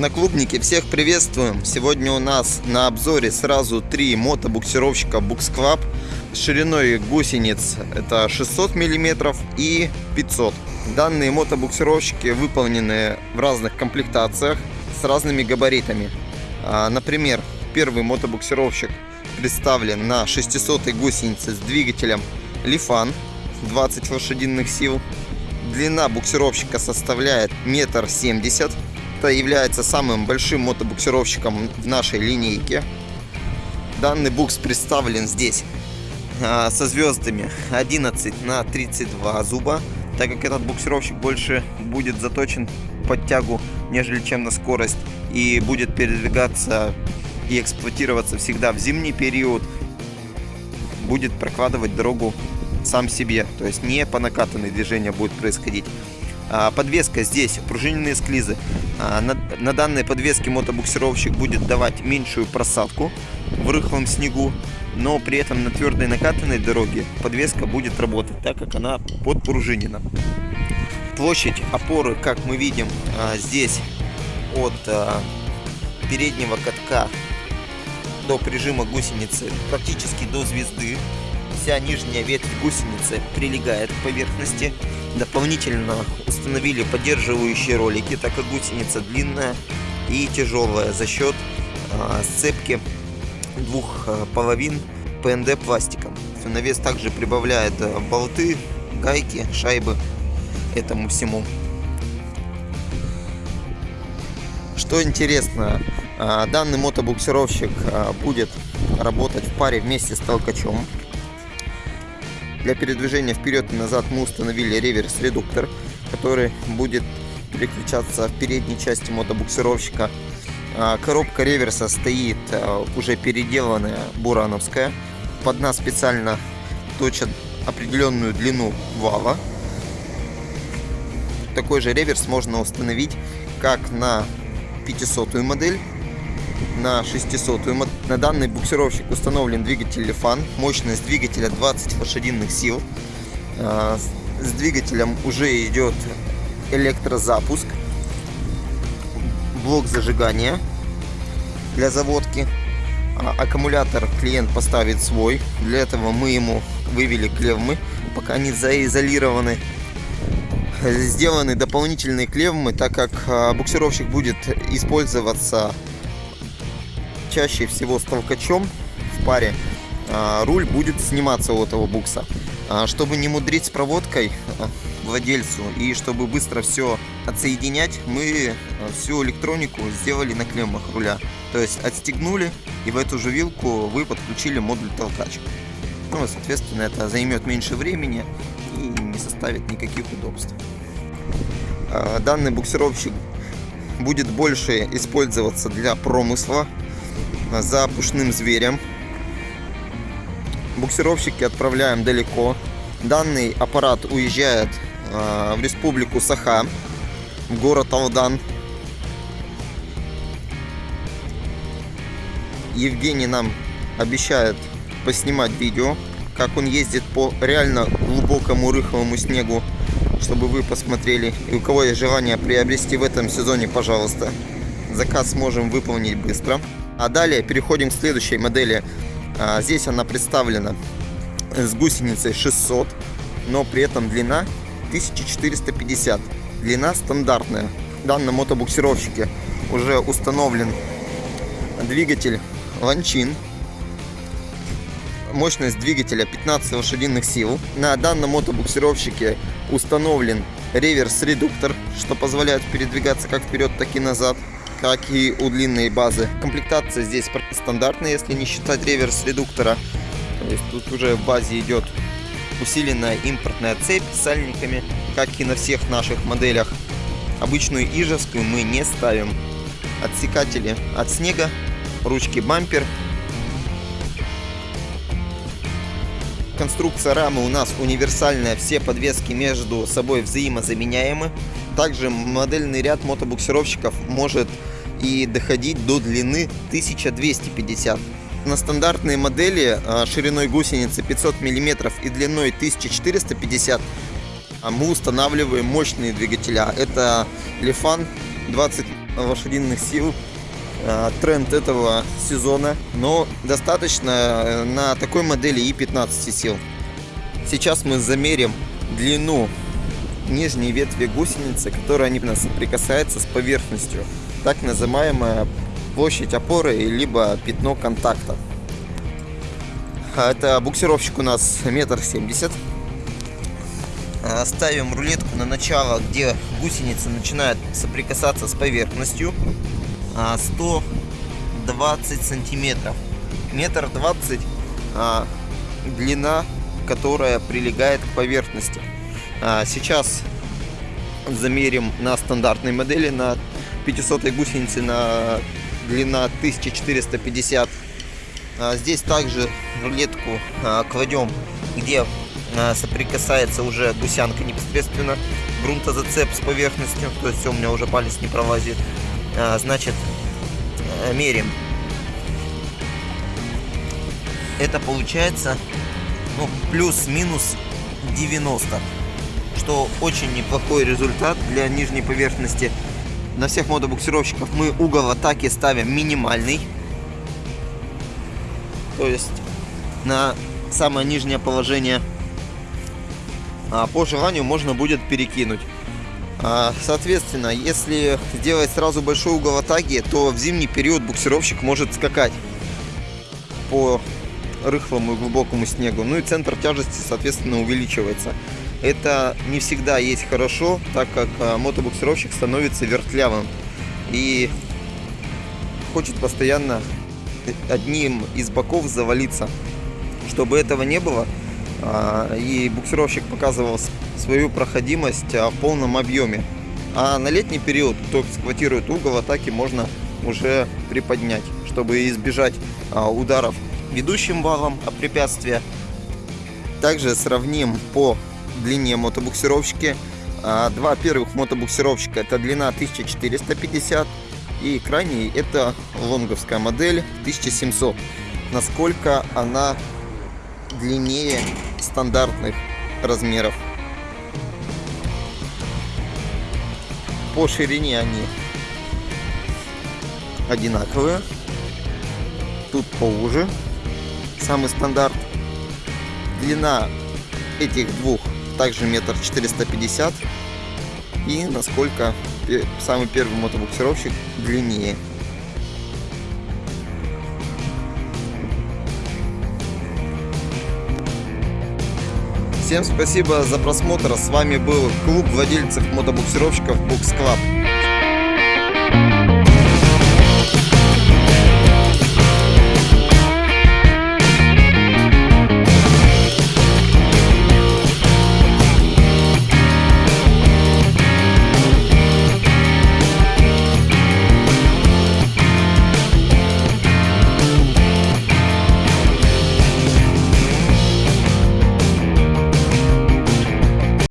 Одноклубники, всех приветствуем! Сегодня у нас на обзоре сразу три мотобуксировщика Bux с шириной гусениц это 600 мм и 500 Данные мотобуксировщики выполнены в разных комплектациях с разными габаритами. А, например, первый мотобуксировщик представлен на 600 гусенице с двигателем Lifan 20 лошадиных сил. Длина буксировщика составляет метр семьдесят это является самым большим мотобуксировщиком в нашей линейке. Данный букс представлен здесь а, со звездами 11 на 32 зуба, так как этот буксировщик больше будет заточен под тягу, нежели чем на скорость, и будет передвигаться и эксплуатироваться всегда в зимний период, будет прокладывать дорогу сам себе, то есть не по накатанной движение будет происходить. А, подвеска здесь, пружиненные склизы. А, на, данной подвеске мотобуксировщик будет давать меньшую просадку в рыхлом снегу, но при этом на твердой накатанной дороге подвеска будет работать, так как она подпружинена. Площадь опоры, как мы видим, а, здесь от переднего катка до прижима гусеницы практически до звезды. Вся нижняя ветвь гусеницы прилегает к поверхности. Дополнительно установили поддерживающие ролики, так как гусеница длинная и тяжелая за счет э, сцепки двух э, половин ПНД пластиком. На вес также прибавляет э, болты, гайки, шайбы этому всему. Что интересно, данный мотобуксировщик будет работать в паре вместе с толкачом. Для передвижения вперед и назад мы установили реверс-редуктор, который будет переключаться в передней части мотобуксировщика. А, коробка реверса стоит а, уже переделанная бурановская. Под нас специально точат определенную длину вала. Такой же реверс можно установить как на 500 модель, на 600 На данный буксировщик установлен двигатель Lifan. Мощность двигателя 20 лошадиных сил. А, с двигателем уже идет электрозапуск. Блок зажигания для заводки. А, аккумулятор клиент поставит свой. Для этого мы ему вывели клевмы, пока они заизолированы. Сделаны дополнительные клевмы, так как а, буксировщик будет использоваться чаще всего с толкачом в паре а, руль будет сниматься у этого букса. А, чтобы не мудрить с проводкой а, владельцу и чтобы быстро все отсоединять, мы всю электронику сделали на клеммах руля. То есть отстегнули и в эту же вилку вы подключили модуль толкач. Ну, соответственно, это займет меньше времени и не составит никаких удобств. Данный буксировщик будет больше использоваться для промысла, за пушным зверем. Буксировщики отправляем далеко. Данный аппарат уезжает э, в республику Саха, в город Алдан. Евгений нам обещает поснимать видео, как он ездит по реально глубокому рыхлому снегу, чтобы вы посмотрели. И у кого есть желание приобрести в этом сезоне, пожалуйста, заказ можем выполнить быстро. А далее переходим к следующей модели. А, здесь она представлена с гусеницей 600, но при этом длина 1450. Длина стандартная. В данном мотобуксировщике уже установлен двигатель Ланчин. Мощность двигателя 15 лошадиных сил. На данном мотобуксировщике установлен реверс-редуктор, что позволяет передвигаться как вперед, так и назад как и у длинной базы. Комплектация здесь стандартная, если не считать реверс редуктора. То есть тут уже в базе идет усиленная импортная цепь с сальниками, как и на всех наших моделях. Обычную ижевскую мы не ставим. Отсекатели от снега, ручки бампер. Конструкция рамы у нас универсальная, все подвески между собой взаимозаменяемы. Также модельный ряд мотобуксировщиков может и доходить до длины 1250. На стандартные модели а, шириной гусеницы 500 мм и длиной 1450 а мы устанавливаем мощные двигателя. Это Lifan 20 лошадиных сил. А, тренд этого сезона, но достаточно э, на такой модели и 15 сил. Сейчас мы замерим длину нижней ветви гусеницы, которая не соприкасается с поверхностью. Так называемая площадь опоры, либо пятно контакта. А, это буксировщик у нас метр семьдесят. А, ставим рулетку на начало, где гусеница начинает соприкасаться с поверхностью. 120 сантиметров. Метр двадцать а, длина, которая прилегает к поверхности. А, сейчас замерим на стандартной модели, на 500 гусеницы на длина 1450. А, здесь также рулетку а, кладем, где а, соприкасается уже гусянка непосредственно грунтозацеп с поверхностью, то есть у меня уже палец не пролазит. Значит, мерим. Это получается ну, плюс-минус 90, что очень неплохой результат для нижней поверхности. На всех мотобуксировщиков мы угол атаки ставим минимальный. То есть на самое нижнее положение. А по желанию можно будет перекинуть. А, соответственно, если сделать сразу большой угол атаки, то в зимний период буксировщик может скакать по рыхлому и глубокому снегу. Ну и центр тяжести, соответственно, увеличивается. Это не всегда есть хорошо, так как а, мотобуксировщик становится вертлявым и хочет постоянно одним из боков завалиться. Чтобы этого не было, а, и буксировщик показывал свою проходимость а, в полном объеме. А на летний период, кто эксплуатирует угол атаки, можно уже приподнять, чтобы избежать ударов ведущим валом о препятствия. Также сравним по длине мотобуксировщики. А, два первых мотобуксировщика это длина 1450 и крайний это лонговская модель 1700. Насколько она длиннее стандартных размеров. По ширине они одинаковые. Тут поуже. Самый стандарт. Длина этих двух также метр четыреста пятьдесят. И насколько самый первый мотобуксировщик длиннее. Всем спасибо за просмотр. С вами был клуб владельцев мотобуксировщиков Books Club.